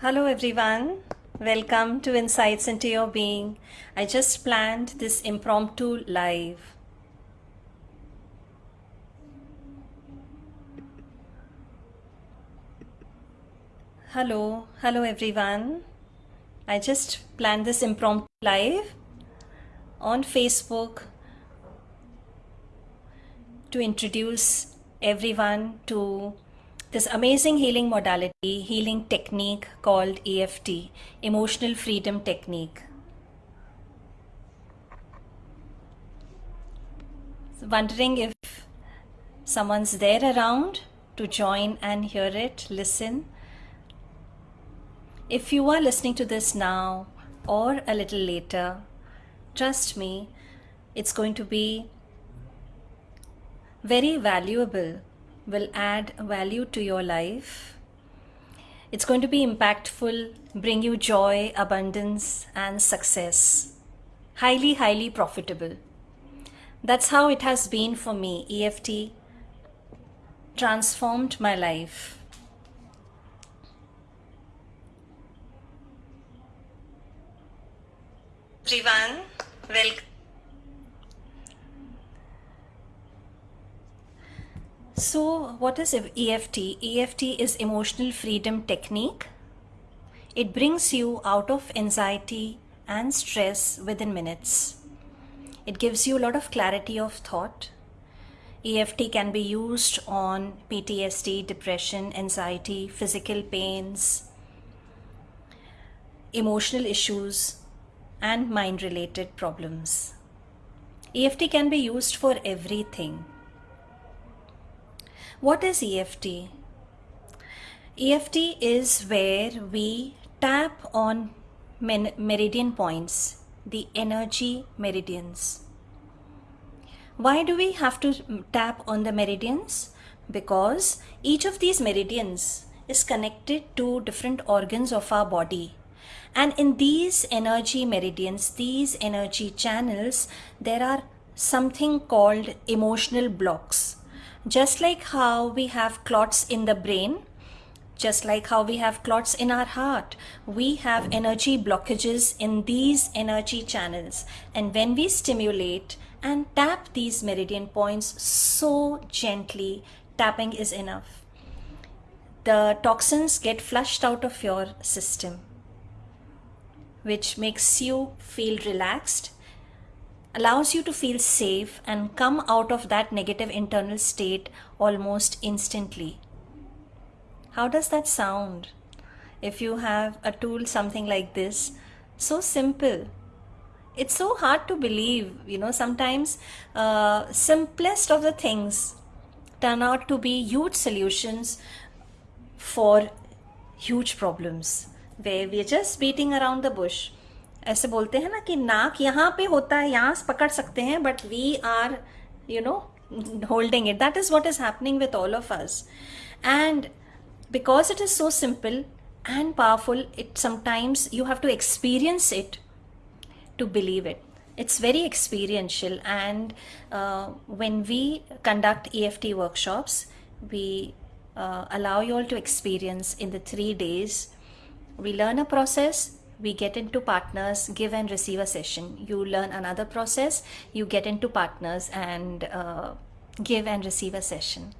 Hello, everyone. Welcome to Insights into Your Being. I just planned this impromptu live. Hello, hello, everyone. I just planned this impromptu live on Facebook to introduce everyone to this amazing healing modality, healing technique called EFT, Emotional Freedom Technique. So wondering if someone's there around to join and hear it, listen. If you are listening to this now or a little later, trust me, it's going to be very valuable, will add value to your life. It's going to be impactful, bring you joy, abundance, and success. Highly, highly profitable. That's how it has been for me. EFT transformed my life. Everyone, welcome. So, what is EFT? EFT is emotional freedom technique. It brings you out of anxiety and stress within minutes. It gives you a lot of clarity of thought. EFT can be used on PTSD, depression, anxiety, physical pains, emotional issues, and mind related problems. EFT can be used for everything. What is EFT? EFT is where we tap on meridian points, the energy meridians. Why do we have to tap on the meridians? Because each of these meridians is connected to different organs of our body and in these energy meridians these energy channels there are something called emotional blocks just like how we have clots in the brain just like how we have clots in our heart we have energy blockages in these energy channels. And when we stimulate and tap these meridian points so gently tapping is enough. The toxins get flushed out of your system which makes you feel relaxed, allows you to feel safe and come out of that negative internal state almost instantly. How does that sound? If you have a tool something like this, so simple. It's so hard to believe, you know, sometimes uh, simplest of the things turn out to be huge solutions for huge problems where we are just beating around the bush ऐसे बोलते हैं ना कि नाक यहाँ पे होता है यहाँ पकड़ सकते हैं but we are you know holding it that is what is happening with all of us and because it is so simple and powerful it sometimes you have to experience it to believe it it's very experiential and uh, when we conduct EFT workshops we uh, allow you all to experience in the three days we learn a process, we get into partners, give and receive a session. You learn another process, you get into partners and uh, give and receive a session.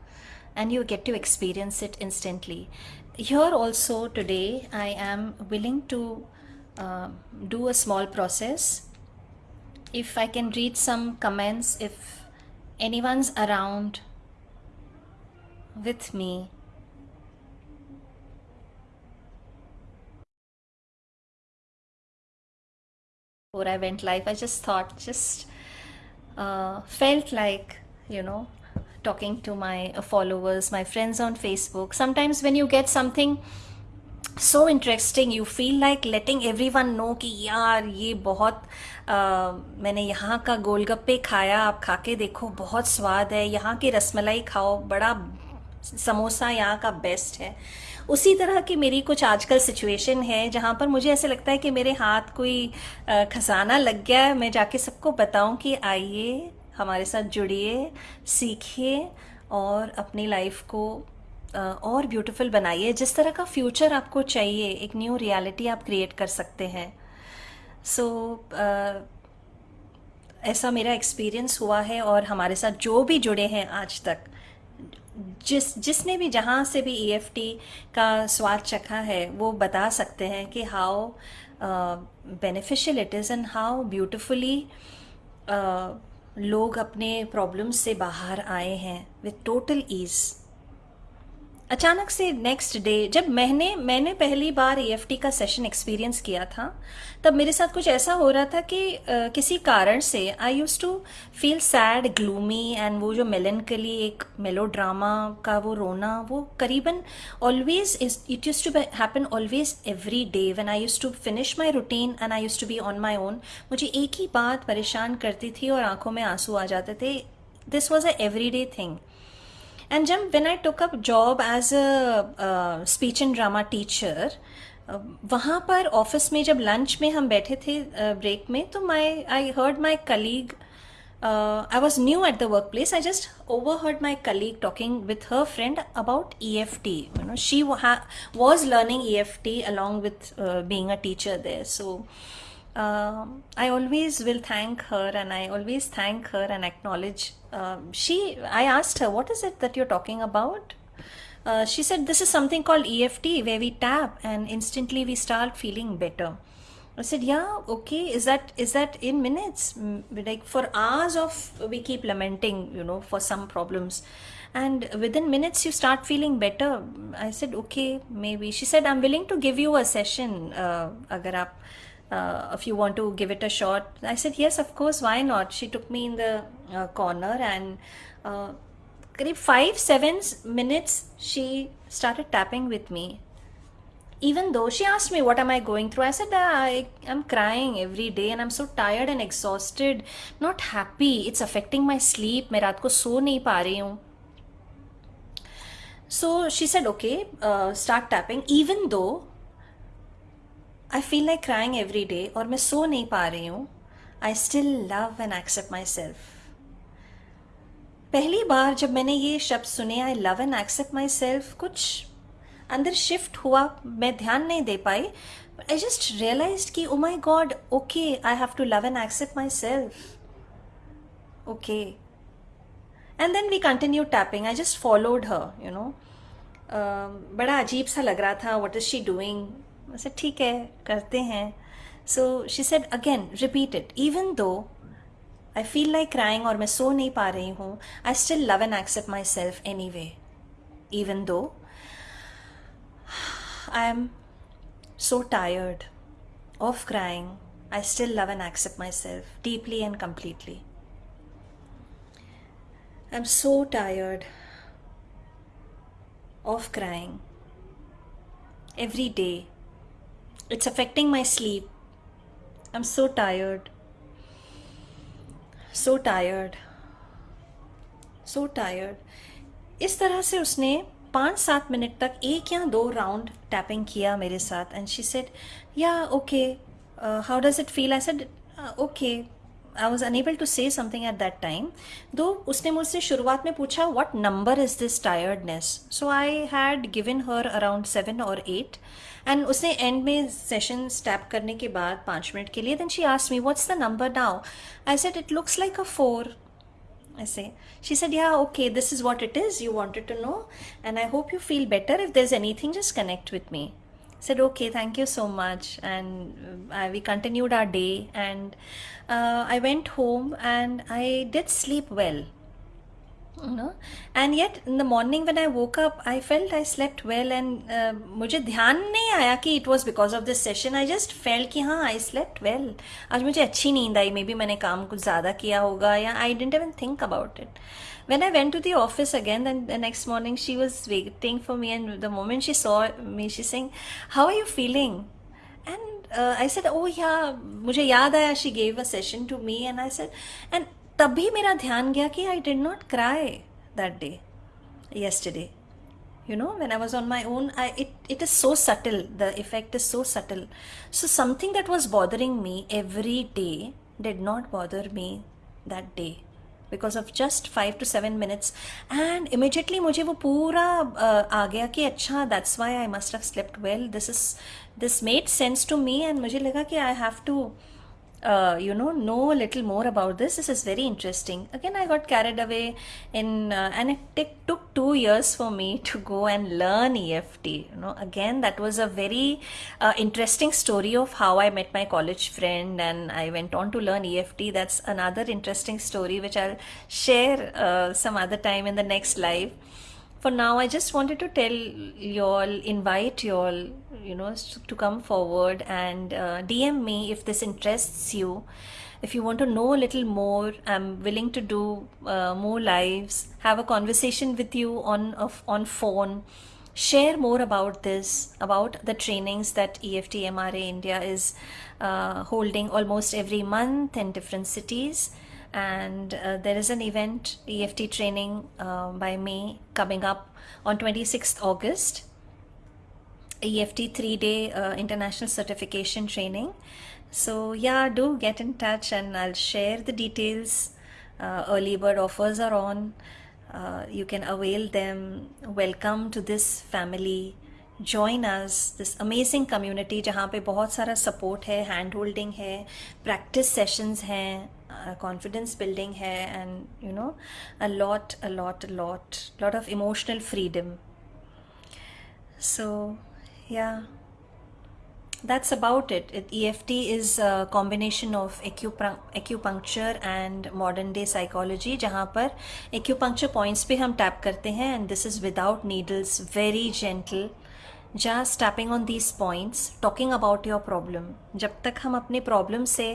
And you get to experience it instantly. Here also today, I am willing to uh, do a small process. If I can read some comments, if anyone's around with me before I went live, I just thought, just uh, felt like, you know, talking to my followers, my friends on Facebook. Sometimes when you get something so interesting, you feel like letting everyone know कि यार ये बहुत मैंने यहाँ का गोलगप्पे खाया आप खा के देखो बहुत स्वाद है यहाँ की रसमलाई खाओ बड़ा समोसा यहाँ का बेस्ट है उसी तरह की मेरी कुछ आजकल सिचुएशन है जहाँ पर मुझे ऐसे लगता है कि मेरे हाथ कोई खजाना लग गया है। मैं जाके सबको बताऊँ कि आइए हमारे साथ जुड़िए सीखिए और अपनी लाइफ को और ब्यूटीफुल बनाइए। जिस तरह का फ्यूचर आपको चाहिए एक न्यू रियलिटी आप क्रिएट कर सकते हैं। सो so, ऐसा मेरा एक्सपीरियंस हुआ है और हमारे साथ जो भी जुड़े हैं आज तक। जिस, जिसने भी जहाँ से भी ई e का स्वाद चखा है, वो बता सकते हैं कि how beneficial it is and how beautifully लोग अपने प्रॉब्लम्स से बाहर आए हैं विथ टोटल ईज़ अचानक से नेक्स्ट डे जब मैंने मैंने पहली बार ई का सेशन एक्सपीरियंस किया था तब मेरे साथ कुछ ऐसा हो रहा था कि uh, किसी कारण से I use to feel sad gloomy and वो जो मेलनकली एक मेलो ड्रामा का वो रोना वो करीबन always it use to happen always every day when I use to finish my routine and I use to be on my own मुझे एक ही बात परेशान करती थी और आँखों में आँसू आ जाते थे। This was a every day thing and जब when I took up job as a speech and drama teacher वहाँ पर ऑफिस में जब लंच में हम बैठे थे ब्रेक uh, में तो my I heard my colleague I was new at the workplace. I just overheard my colleague talking with her friend about EFT. You know, she was learning EFT along with uh, being a teacher there. So um, I always will thank her and I always thank her and acknowledge. Uh, she, I asked her, what is it that you're talking about? Uh, she said, this is something called EFT where we tap and instantly we start feeling better. I said, yeah, okay. Is that is that in minutes? Like for hours of we keep lamenting, you know, for some problems, and within minutes you start feeling better. I said, okay, maybe. She said, I'm willing to give you a session, uh, agar aap uh, if you want to give it a shot. I said yes of course why not? She took me in the uh, corner and uh, five seven minutes she started tapping with me. Even though she asked me what am i going through? I said i am crying every day and i'm so tired and exhausted not happy. It's affecting my sleep. so so she said okay uh, start tapping. Even though I feel like crying every day और मैं सो नहीं पा रही हूँ। I still love and accept myself पहली बार जब मैंने ये शब्द सुने I love and accept myself कुछ अंदर शिफ्ट हुआ, मैं ध्यान नहीं दे पाई आई जस्ट रियलाइज़ कि ओ my God okay I have to love and accept myself okay and then we continue tapping I just followed her you know बड़ा अजीब सा लग रहा था वट इज़ शी डूइंग वैसे ठीक है, करते हैं। So she said again repeated even though I feel like crying और मैं सो नहीं पा रही हूँ I still love and accept myself anyway even though I am so tired of crying I still love and accept myself deeply and completely I am so tired of crying every day it's affecting my sleep. I'm so tired. So tired. So tired. इस तरह से उसने पाँच सात minute तक एक या दो राउंड टैपिंग किया मेरे साथ and she said yeah okay how does it feel I said okay I was unable to say something at that time though उसने मुझसे शुरुआत में पूछा what number is this tiredness so I had given her around seven और eight and उसने and में session स्टैप करने के बाद पाँच मिनट के लिए then she asked me what's the number now I said it looks like a four ऐसे she said yeah okay this is what it is you wanted to know and I hope you feel better if there is any thing just connect with me said okay thank you so much and uh, we continued our day and uh, i went home and i did sleep well you know and yet in the morning when i woke up i felt i slept well and uh, मुझे ध्यान नहीं आया कि it was because of this session I just felt कि हाँ I slept well आज मुझे अच्छी नींद आई मे बी मैंने काम कुछ ज़्यादा किया होगा या I didn't even think about it when I went to the office again then the next morning she was waiting for me and the moment she saw me she's saying how are you feeling and uh, I said oh yeah मुझे याद आया she gave a session to me and I said and तभी मेरा ध्यान गया कि I did not cry that day yesterday you know when i was on my own I, it it is so subtle the effect is so subtle so something that was bothering me every day did not bother me that day because of just five to seven minutes and immediately मुझे वो पूरा uh, आ गया कि अच्छा that's why I must have slept well this is this made sense to me and मुझे लगा कि I have to uh, you know know a little more about this. This is very interesting. Again i got carried away in uh, and it took two years for me to go and learn eft you know. Again that was a very uh, interesting story of how i met my college friend and i went on to learn eft that's another interesting story which i'll share uh, some other time in the next live for now i just wanted to tell you all invite you all you know to come forward and uh, dm me if this interests you. If you want to know a little more i'm willing to do uh, more lives have a conversation with you on on phone. Share more about this about the trainings that eft mra india is uh, holding almost every month in different cities and uh, there is an event EFT training uh, by me coming up on 26th August. EFT three day uh, international certification training. So yeah do get in touch and I'll share the details uh, early bird offers are on. Uh, you can avail them. Welcome to this family join us this amazing community जहाँ पे बहुत सारा support है hand holding है practice sessions हैं confidence building है and you know a lot a lot a lot lot of emotional freedom so yeah that's about it. it. EFT is a combination of acupuncture and modern day psychology जहाँ पर acupuncture points पे हम tap करते हैं and this is without needles very gentle just tapping on these points talking about your problem जब तक हम अपने problem से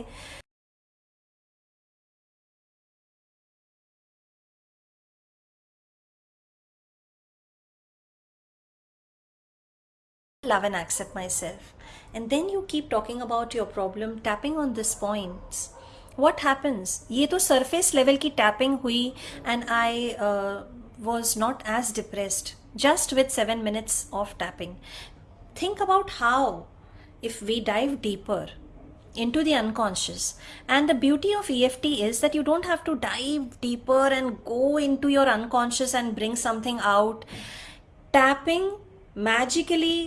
love and accept myself. And then you keep talking about your problem, tapping on these points. What happens? ये तो surface level की tapping हुई and I uh, was not as depressed just with seven minutes of tapping. Think about how if we dive deeper into the unconscious and the beauty of EFT is that you don't have to dive deeper and go into your unconscious and bring something out. Tapping magically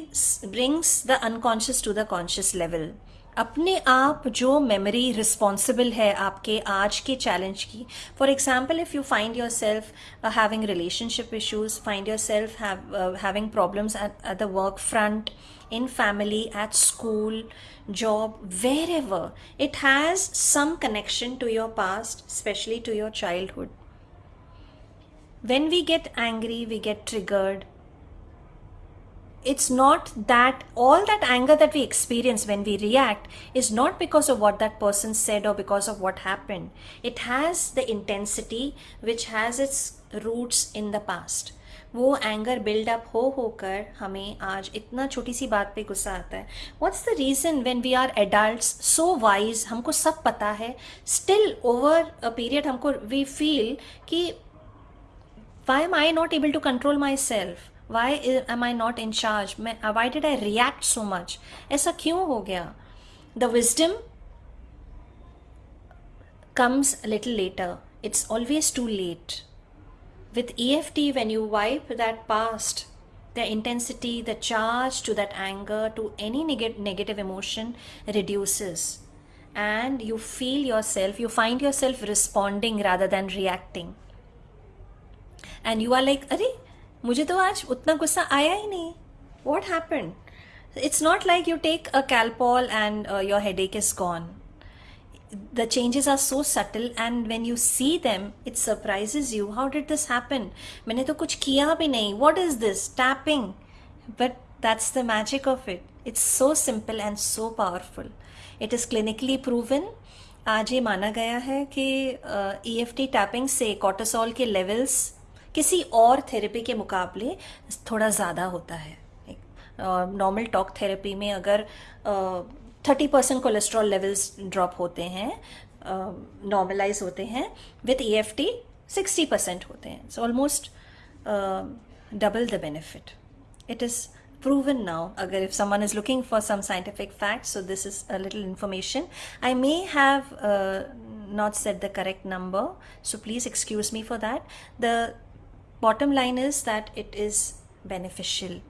brings the unconscious to the conscious level अपने आप जो memory responsible है आपके आज के challenge की for example if you find your self having relationship issues find your self having problems eight the work front in family, at school, job, wherever, it has some connection to your past, especially to your childhood. When we get angry, we get triggered, it's not that all that anger that we experience when we react is not because of what that person said or because of what happened. It has the intensity which has its roots in the past. वो anger buildup हो होकर हमें आज इतना छोटी सी बात पे गुस्सा आता है what's the reason when we are adults so wise हमको सब पता है स्टिल ओवर अ पीरियड हमको वी फील कि why am I not able to control myself why am i not in charge? why did i react so much? aisa kyun ho gaya the wisdom comes a little later. It's always too late. With eft when you wipe that past the intensity the charge to that anger to any neg negative emotion reduces. And you feel yourself you find yourself responding rather than reacting. And you are like Are, मुझे तो आज उतना गुस्सा आया ही नहीं। What happen it's not like you take a Calpol and your headache is gone the changes are so subtle and when you see them it's surprise you how did this happen मैंने तो कुछ किया भी नहीं। What is this tapping but that's the magic of it it's so simple and so powerful it is clinically proven आज ये माना गया है कि ई एफ़ टी टैपिंग से कॉटोसॉल के लेवल्स किसी और थेरेपी के मुकाबले थोड़ा ज़्यादा होता है। नॉर्मल टॉक थेरेपी में अगर thirty percent cholesterol levels drop होते हैं नॉर्मलाइज होते हैं with E F T sixty percent होते हैं। So almost double the benefit it is proven now अगर if someone is looking for some scientific fact so this is a little information I may have not said the correct number so please excuse me for that the bottom line is that it is beneficial.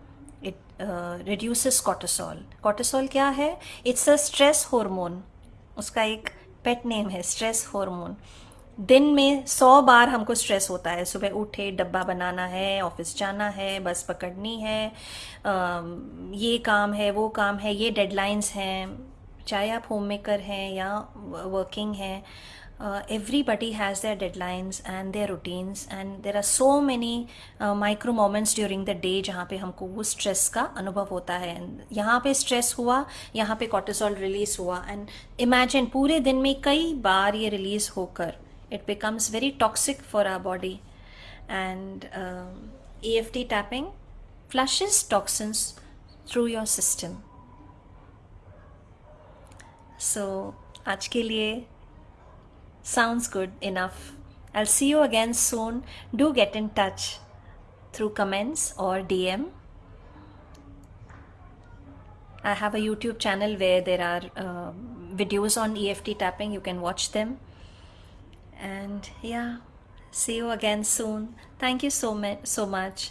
It uh, reduces cortisol. Cortisol क्या है? It's a stress hormone. उसका एक pet name है stress hormone दिन में सौ बार हमको stress होता है। सुबह उठे डब्बा बनाना है ऑफ़िस जाना है बस पकड़नी है ये काम है वो काम है ये डेडलाइंस हैं। चाहे आप होम मेकर हैं या वर्किंग हैं everybody has their deadlines and their routines and there are so many uh, micro moments during the day जहाँ पे हमको वो स्ट्रेस का अनुभव होता है यहाँ पे स्ट्रेस हुआ यहाँ पे कॉर्टिसोल रिलीज़ हुआ एंड इमेजिन पूरे दिन में कई बार ये रिलीज़ होकर it becomes very toxic for our body. And um, EFT tapping flushes toxins through your system. So, आज के लिए sounds good enough. I'll see you again soon. Do get in touch through comments or DM. I have a YouTube channel where there are uh, videos on EFT tapping. You can watch them and yeah see you again soon thank you so so much